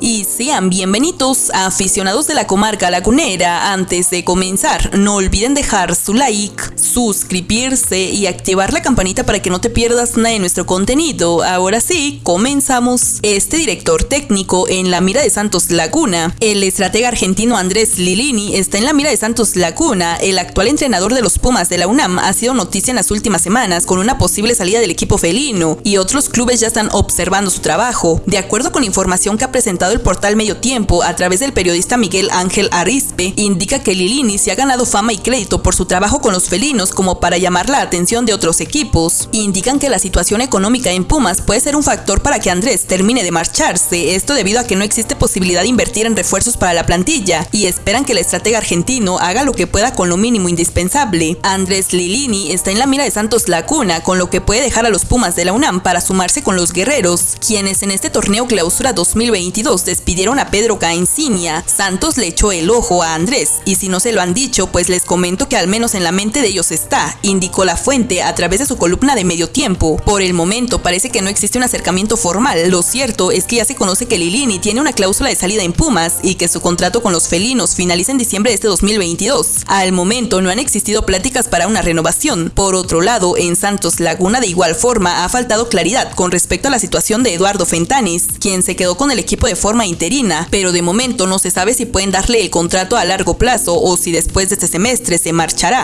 Y sean bienvenidos a aficionados de la comarca lagunera. Antes de comenzar, no olviden dejar su like, suscribirse y activar la campanita para que no te pierdas nada de nuestro contenido. Ahora sí, comenzamos. Este director técnico en la mira de Santos Laguna. El estratega argentino Andrés Lilini está en la mira de Santos Laguna. El actual entrenador de los Pumas de la UNAM ha sido noticia en las últimas semanas con una posible salida del equipo felino y otros clubes ya están observando su trabajo. De acuerdo con información que ha presentado el portal Medio Tiempo a través del periodista Miguel Ángel Arispe, indica que Lilini se ha ganado fama y crédito por su trabajo con los felinos como para llamar la atención de otros equipos. Indican que la situación económica en Pumas puede ser un factor para que Andrés termine de marcharse, esto debido a que no existe posibilidad de invertir en refuerzos para la plantilla y esperan que el estratega argentino haga lo que pueda con lo mínimo indispensable. Andrés Lilini está en la mira de Santos Lacuna, con lo que puede dejar a los Pumas de la UNAM para sumarse con los guerreros, quienes en este torneo clausura 2022 despidieron a Pedro Caencinia, Santos le echó el ojo a Andrés, y si no se lo han dicho, pues les comento que al menos en la mente de ellos está, indicó la fuente a través de su columna de medio tiempo. Por el momento parece que no existe un acercamiento formal, lo cierto es que ya se conoce que Lilini tiene una cláusula de salida en Pumas y que su contrato con los felinos finaliza en diciembre de este 2022. Al momento no han existido pláticas para una renovación. Por otro lado, en Santos Laguna de igual forma ha faltado claridad con respecto a la situación de Eduardo Fentanis, quien se quedó con el equipo de forma interina, pero de momento no se sabe si pueden darle el contrato a largo plazo o si después de este semestre se marchará.